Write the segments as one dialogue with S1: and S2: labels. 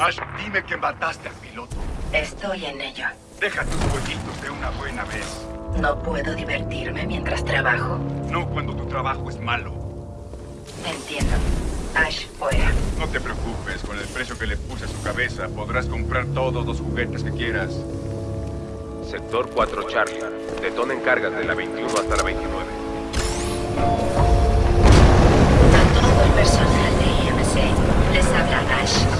S1: Ash, dime que mataste al piloto.
S2: Estoy en ello.
S1: Deja tus jueguitos de una buena vez.
S2: ¿No puedo divertirme mientras trabajo?
S1: No cuando tu trabajo es malo.
S2: Entiendo. Ash, fuera.
S1: No te preocupes, con el precio que le puse a su cabeza podrás comprar todos los juguetes que quieras.
S3: Sector 4 Charlie. Detonen cargas de la 21 hasta la 29.
S2: A todo el personal de IMC les habla Ash.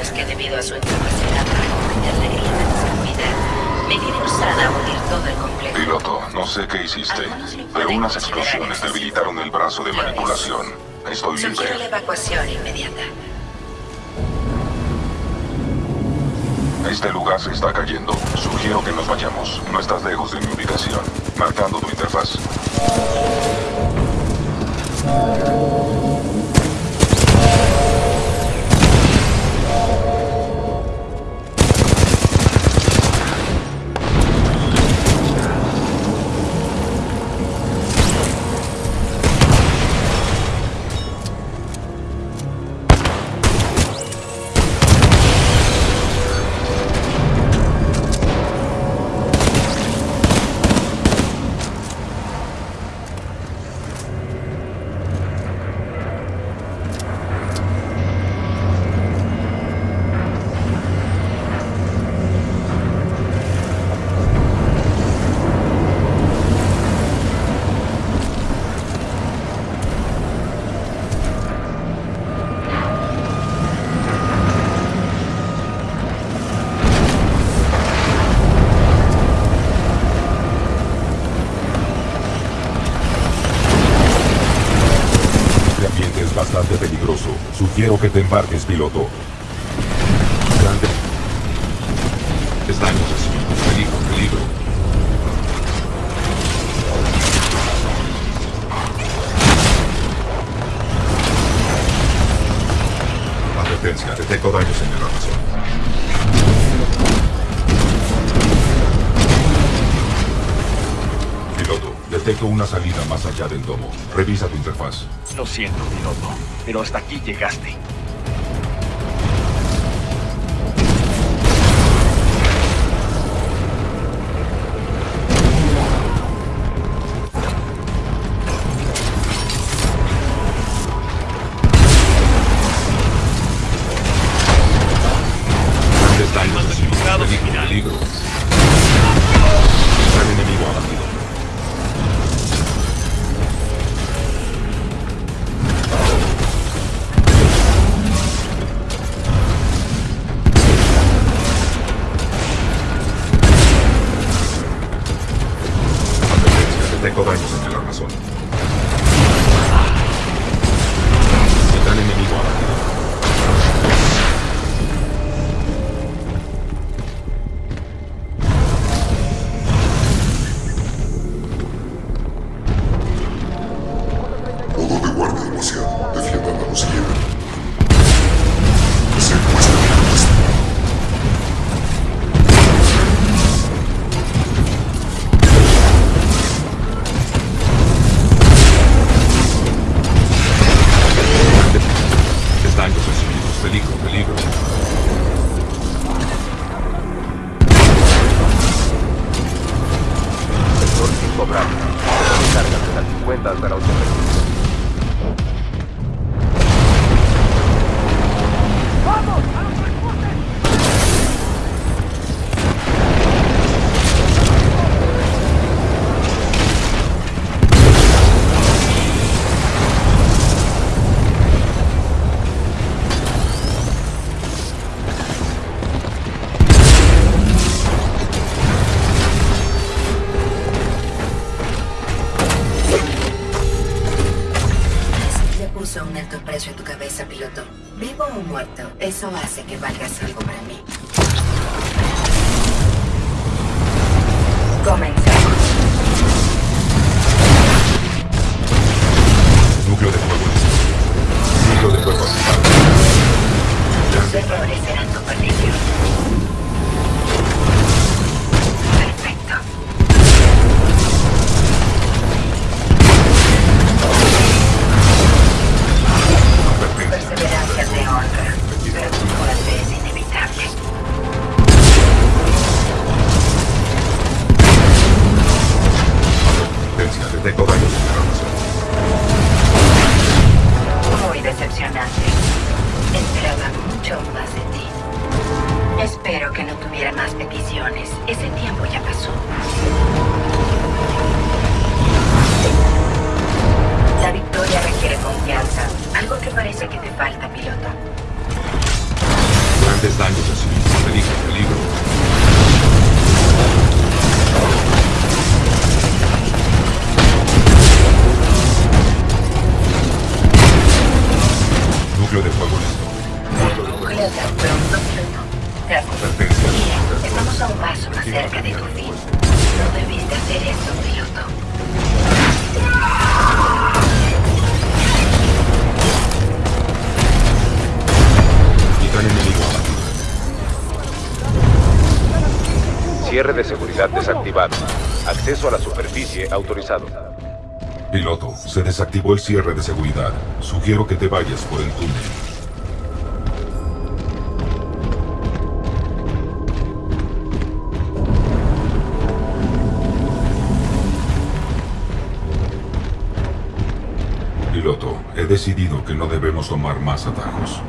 S2: Comunicarles que debido a su incapacidad para comprender la grilla de seguridad, me diré usada a hundir todo el complejo.
S4: Piloto, no sé qué hiciste, pero unas explosiones debilitaron el brazo de manipulación. Estoy
S2: Sugiero la
S4: libre.
S2: evacuación inmediata.
S4: Este lugar se está cayendo. Sugiero que nos vayamos. No estás lejos de mi ubicación. Marcando tu interfaz.
S5: Bastante peligroso. Sugiero que te embarques, piloto. Grande. Daños recibidos. Peligro, peligro. Advertencia, detecto daños en el. Detecto una salida más allá del domo. Revisa tu interfaz.
S1: Lo siento, piloto, pero hasta aquí llegaste.
S6: A
S2: tu cabeza, piloto. Vivo o muerto, eso hace que valgas algo para mí. Comenzamos.
S5: Espero que no tuviera más peticiones. Ese
S2: tiempo ya pasó. La victoria requiere
S5: confianza.
S2: Algo que parece que te falta,
S5: piloto. Grandes daños así. Reduce peligro. Núcleo de fuego listo.
S2: Núcleo tan pronto,
S5: piloto.
S2: Bien, estamos a un paso más cerca de tu fin. No debiste hacer eso, piloto.
S5: Titán enemigo abatido.
S3: Cierre de seguridad desactivado. Acceso a la superficie autorizado.
S5: Piloto, se desactivó el cierre de seguridad. Sugiero que te vayas por el túnel. Piloto, he decidido que no debemos tomar más atajos.